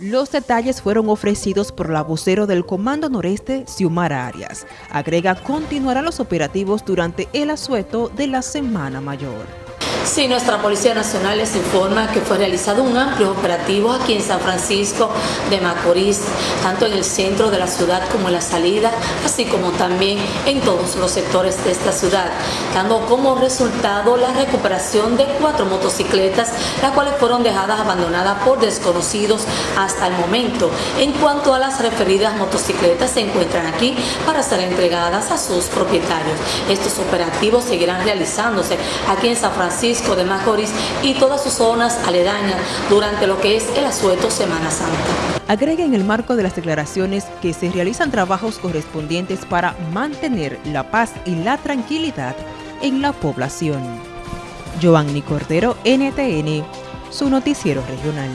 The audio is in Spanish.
Los detalles fueron ofrecidos por la vocero del Comando Noreste, Xiomara Arias. Agrega, continuarán los operativos durante el asueto de la Semana Mayor. Sí, nuestra Policía Nacional les informa que fue realizado un amplio operativo aquí en San Francisco de Macorís, tanto en el centro de la ciudad como en la salida, así como también en todos los sectores de esta ciudad, dando como resultado la recuperación de cuatro motocicletas, las cuales fueron dejadas abandonadas por desconocidos hasta el momento. En cuanto a las referidas motocicletas, se encuentran aquí para ser entregadas a sus propietarios. Estos operativos seguirán realizándose aquí en San Francisco de Macorís y todas sus zonas aledañas durante lo que es el asueto Semana Santa. Agrega en el marco de las declaraciones que se realizan trabajos correspondientes para mantener la paz y la tranquilidad en la población. Giovanni Cordero, NTN, su noticiero regional.